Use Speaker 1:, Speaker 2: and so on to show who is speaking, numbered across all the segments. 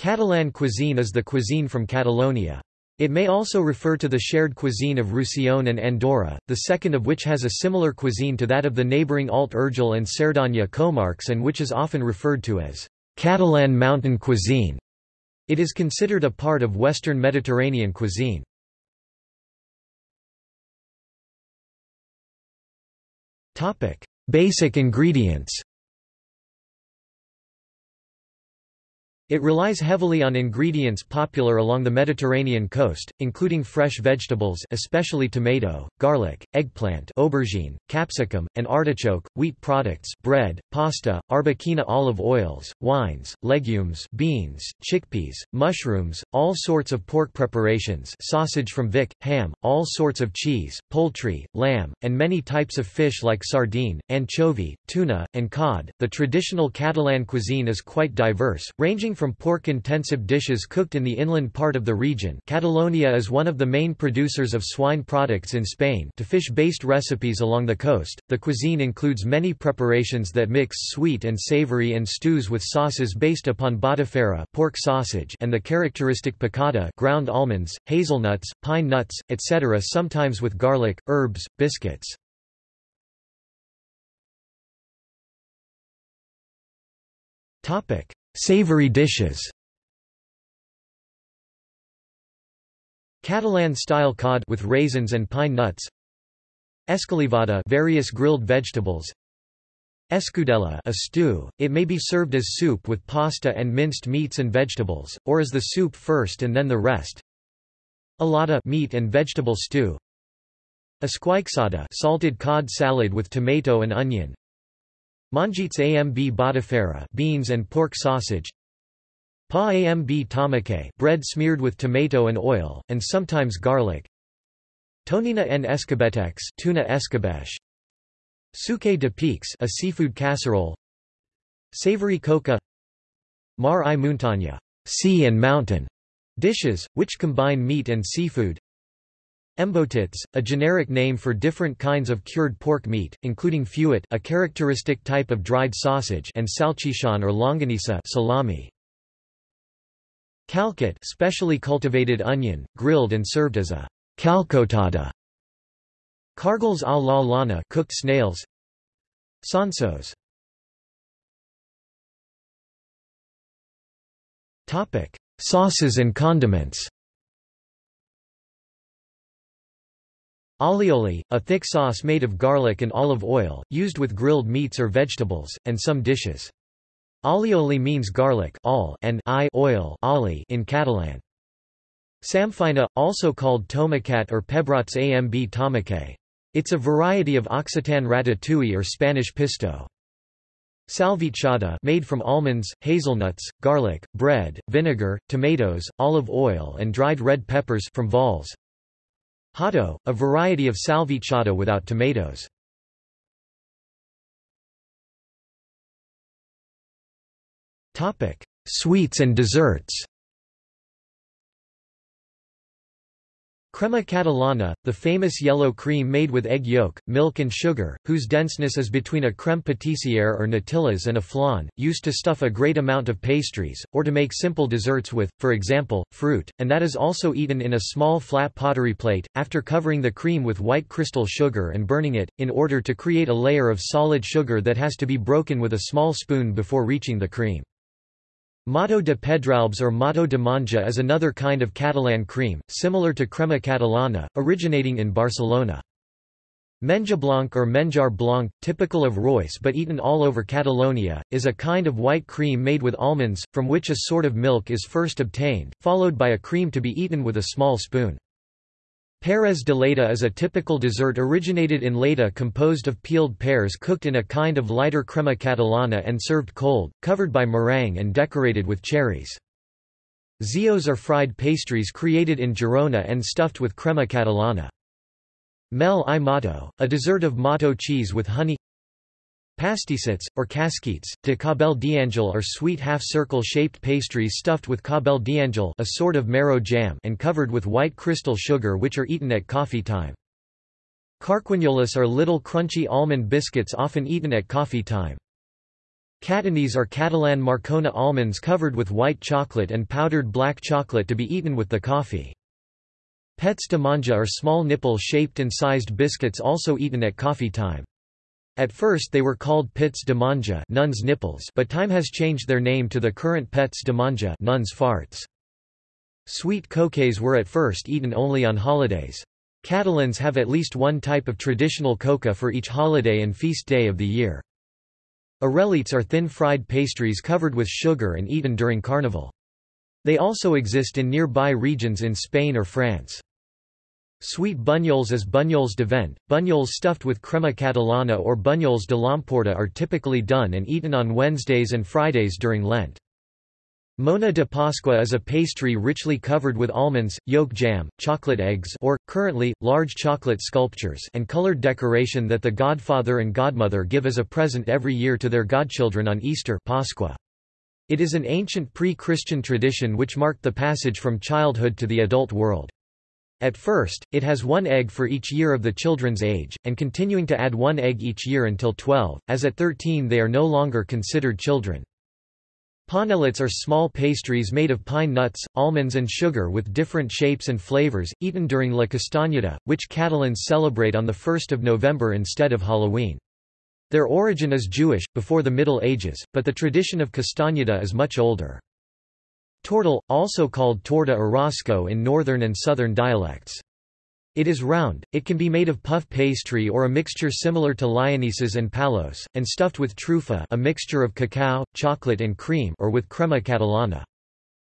Speaker 1: Catalan cuisine is the cuisine from Catalonia. It may also refer to the shared cuisine of Roussillon and Andorra, the second of which has a similar cuisine to that of the neighbouring Alt Urgell and Cerdanya comarques and which is often referred to as Catalan mountain cuisine. It is considered a part of Western Mediterranean cuisine. Basic ingredients It relies heavily on ingredients popular along the Mediterranean coast, including fresh vegetables especially tomato, garlic, eggplant aubergine, capsicum, and artichoke, wheat products bread, pasta, arbequina olive oils, wines, legumes beans, chickpeas, mushrooms, all sorts of pork preparations sausage from Vic, ham, all sorts of cheese, poultry, lamb, and many types of fish like sardine, anchovy, tuna, and cod. The traditional Catalan cuisine is quite diverse, ranging from pork-intensive dishes cooked in the inland part of the region Catalonia is one of the main producers of swine products in Spain to fish-based recipes along the coast. The cuisine includes many preparations that mix sweet and savory and stews with sauces based upon botifarra pork sausage and the characteristic picada ground almonds, hazelnuts, pine nuts, etc. sometimes with garlic, herbs, biscuits. Topic: Savory dishes. Catalan-style cod with raisins and pine nuts. Escalivada various grilled vegetables. Escudella a stew, it may be served as soup with pasta and minced meats and vegetables, or as the soup first and then the rest. Alada meat and vegetable stew. Esqueixada salted cod salad with tomato and onion Mongetes amb botifarra beans and pork sausage. Pa amb tomate bread smeared with tomato and oil, and sometimes garlic. Tonina en escabetex tuna escabeche. Suquet de peix a seafood casserole. Savory coca. Mar i muntanya sea and mountain. Dishes, which combine meat and seafood Embotits, a generic name for different kinds of cured pork meat, including fuet a characteristic type of dried sausage and salchichon or longanisa salami. Calçot specially cultivated onion, grilled and served as a calçotada. Cargols à la llauna cooked snails. Sonsos. Topic: Sauces and condiments. Alioli, a thick sauce made of garlic and olive oil, used with grilled meats or vegetables, and some dishes. Alioli means garlic and I oil in Catalan. Samfaina, also called tomacat or pebrots amb tomate. It's a variety of Occitan ratatouille or Spanish pisto. Salvitxada made from almonds, hazelnuts, garlic, bread, vinegar, tomatoes, olive oil and dried red peppers from Valls. Xató, a variety of salvitxada without tomatoes. Sweets and desserts Crema catalana, the famous yellow cream made with egg yolk, milk and sugar, whose denseness is between a crème pâtissière or natillas and a flan, used to stuff a great amount of pastries, or to make simple desserts with, for example, fruit, and that is also eaten in a small flat pottery plate, after covering the cream with white crystal sugar and burning it, in order to create a layer of solid sugar that has to be broken with a small spoon before reaching the cream. Mató de Pedralbes or Mató de Monja is another kind of Catalan cream, similar to crema catalana, originating in Barcelona. Menja blanc or menjar blanc, typical of Reus but eaten all over Catalonia, is a kind of white cream made with almonds, from which a sort of milk is first obtained, followed by a cream to be eaten with a small spoon. Peres de Lleida is a typical dessert originated in Lleida composed of peeled pears cooked in a kind of lighter crema catalana and served cold, covered by meringue and decorated with cherries. Xios are fried pastries created in Girona and stuffed with crema catalana. Mel i mato, a dessert of mato cheese with honey Pastissets, or casquites, de Cabell d'Angel are sweet half-circle shaped pastries stuffed with Cabell d'Angel a sort of marrow jam and covered with white crystal sugar which are eaten at coffee time. Carquinyolis are little crunchy almond biscuits often eaten at coffee time. Catànies are Catalan Marcona almonds covered with white chocolate and powdered black chocolate to be eaten with the coffee. Pets de monja are small nipple-shaped and sized biscuits also eaten at coffee time. At first they were called pits de monja nuns nipples but time has changed their name to the current pets de monja nuns farts. Sweet coquets were at first eaten only on holidays. Catalans have at least one type of traditional coca for each holiday and feast day of the year. Orellites are thin fried pastries covered with sugar and eaten during Carnival. They also exist in nearby regions in Spain or France. Sweet bunyols as bunyols de vent, bunyols stuffed with crema catalana or bunyols de l'Empordà are typically done and eaten on Wednesdays and Fridays during Lent. Mona de Pascua is a pastry richly covered with almonds, yolk jam, chocolate eggs or, currently, large chocolate sculptures and colored decoration that the godfather and godmother give as a present every year to their godchildren on Easter Pascua. It is an ancient pre-Christian tradition which marked the passage from childhood to the adult world. At first, it has one egg for each year of the children's age, and continuing to add one egg each year until 12, as at 13 they are no longer considered children. Panellets are small pastries made of pine nuts, almonds and sugar with different shapes and flavors, eaten during La Castanyada, which Catalans celebrate on 1 November instead of Halloween. Their origin is Jewish, before the Middle Ages, but the tradition of Castanyada is much older. Tortal, also called torta or rosco in northern and southern dialects. It is round, it can be made of puff pastry or a mixture similar to lionesses and palos, and stuffed with trufa a mixture of cacao, chocolate and cream or with crema catalana.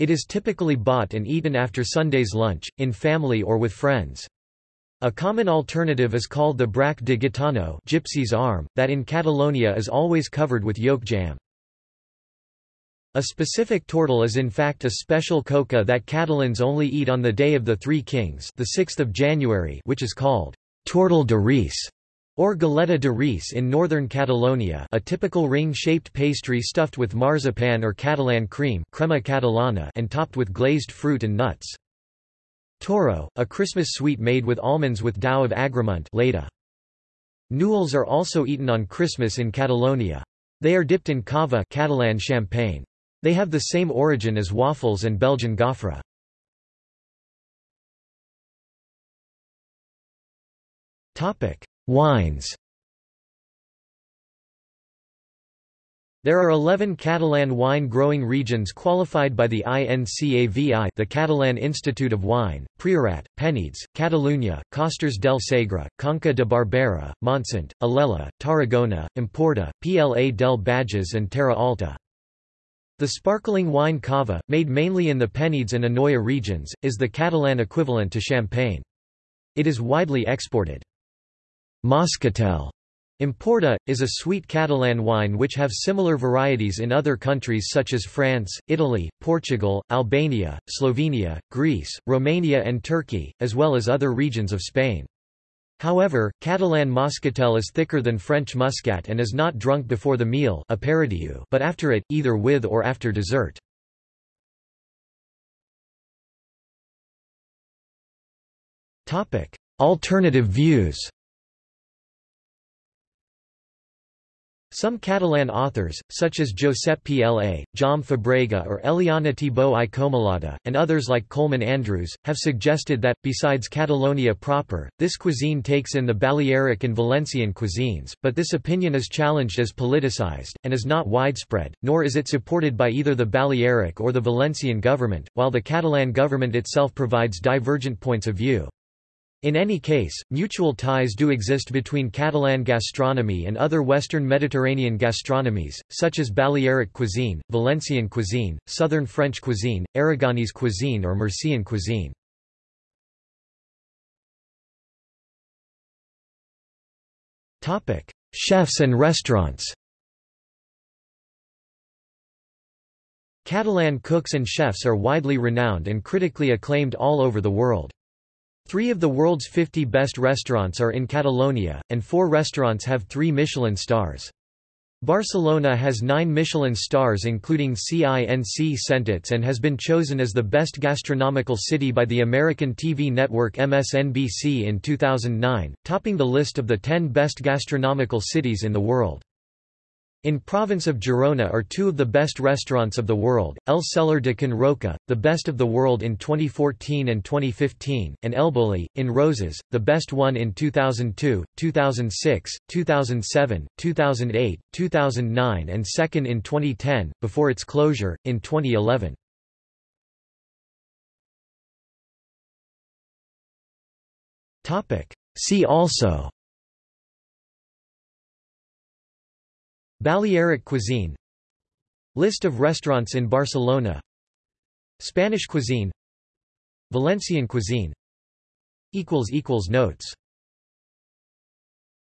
Speaker 1: It is typically bought and eaten after Sunday's lunch, in family or with friends. A common alternative is called the braç de gitano gypsy's arm, that in Catalonia is always covered with yolk jam. A specific tortal is in fact a special coca that Catalans only eat on the Day of the Three Kings the 6th of January which is called tortal de Reis or galeta de Reis in northern Catalonia a typical ring-shaped pastry stuffed with marzipan or Catalan cream crema catalana and topped with glazed fruit and nuts. Toro, a Christmas sweet made with almonds with dough of Agramunt Leda. Neules are also eaten on Christmas in Catalonia. They are dipped in cava Catalan champagne. They have the same origin as waffles and Belgian gaufre. Wines There are 11 Catalan wine growing regions qualified by the INCAVI the Catalan Institute of Wine, Priorat, Penedès, Catalunya, Costers del Segre, Conca de Barberà, Montsant, Alella, Tarragona, Empordà, Pla del Bages and Terra Alta. The sparkling wine cava, made mainly in the Penedès and Anoia regions, is the Catalan equivalent to champagne. It is widely exported. Moscatel Empordà, is a sweet Catalan wine which have similar varieties in other countries such as France, Italy, Portugal, Albania, Slovenia, Greece, Romania and Turkey, as well as other regions of Spain. However, Catalan moscatel is thicker than French muscat and is not drunk before the meal but after it, either with or after dessert. Alternative views Some Catalan authors, such as Josep Pla, Jaume Fabrega or Eliana Thibaut i Comalada, and others like Coleman Andrews, have suggested that, besides Catalonia proper, this cuisine takes in the Balearic and Valencian cuisines, but this opinion is challenged as politicized, and is not widespread, nor is it supported by either the Balearic or the Valencian government, while the Catalan government itself provides divergent points of view. In any case, mutual ties do exist between Catalan gastronomy and other Western Mediterranean gastronomies, such as Balearic cuisine, Valencian cuisine, Southern French cuisine, Aragonese cuisine or Murcian cuisine. Chefs and restaurants Catalan cooks and chefs are widely renowned and critically acclaimed all over the world. Three of the world's 50 best restaurants are in Catalonia, and four restaurants have three Michelin stars. Barcelona has nine Michelin stars including Cinc Sentits and has been chosen as the best gastronomical city by the American TV network MSNBC in 2009, topping the list of the 10 best gastronomical cities in the world. In province of Girona are two of the best restaurants of the world, El Celler de Can Roca, the best of the world in 2014 and 2015, and El Bulli, in Roses, the best one in 2002, 2006, 2007, 2008, 2009 and second in 2010, before its closure, in 2011. See also Balearic cuisine. List of restaurants in Barcelona. Spanish cuisine. Valencian cuisine. Notes